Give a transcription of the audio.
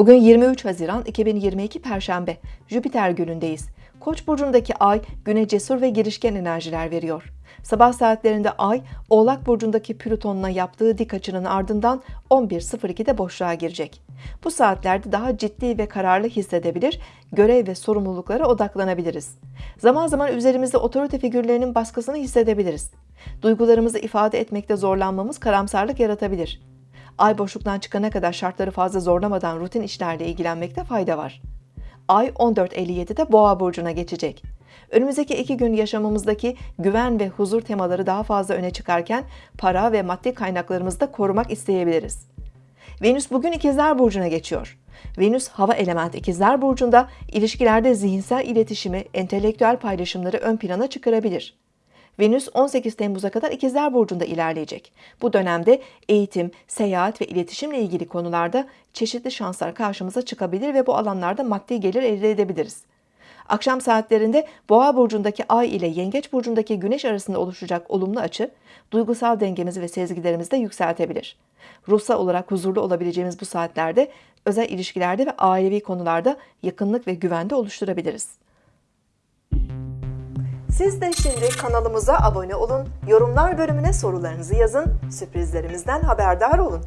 Bugün 23 Haziran 2022 Perşembe. Jüpiter günündeyiz. Koç burcundaki ay güne cesur ve girişken enerjiler veriyor. Sabah saatlerinde ay Oğlak burcundaki Plüton'la yaptığı dik açının ardından 11.02'de boşluğa girecek. Bu saatlerde daha ciddi ve kararlı hissedebilir, görev ve sorumluluklara odaklanabiliriz. Zaman zaman üzerimizde otorite figürlerinin baskısını hissedebiliriz. Duygularımızı ifade etmekte zorlanmamız karamsarlık yaratabilir. Ay boşluktan çıkana kadar şartları fazla zorlamadan rutin işlerle ilgilenmekte fayda var. Ay 14.57'de Boğa burcuna geçecek. Önümüzdeki iki gün yaşamımızdaki güven ve huzur temaları daha fazla öne çıkarken para ve maddi kaynaklarımızı da korumak isteyebiliriz. Venüs bugün İkizler burcuna geçiyor. Venüs hava element İkizler burcunda ilişkilerde zihinsel iletişimi, entelektüel paylaşımları ön plana çıkarabilir. Venüs 18 Temmuz'a kadar İkizler Burcu'nda ilerleyecek. Bu dönemde eğitim, seyahat ve iletişimle ilgili konularda çeşitli şanslar karşımıza çıkabilir ve bu alanlarda maddi gelir elde edebiliriz. Akşam saatlerinde Boğa burcundaki Ay ile Yengeç burcundaki Güneş arasında oluşacak olumlu açı, duygusal dengemizi ve sezgilerimizi de yükseltebilir. Ruhsal olarak huzurlu olabileceğimiz bu saatlerde özel ilişkilerde ve ailevi konularda yakınlık ve güvende oluşturabiliriz. Siz de şimdi kanalımıza abone olun, yorumlar bölümüne sorularınızı yazın, sürprizlerimizden haberdar olun.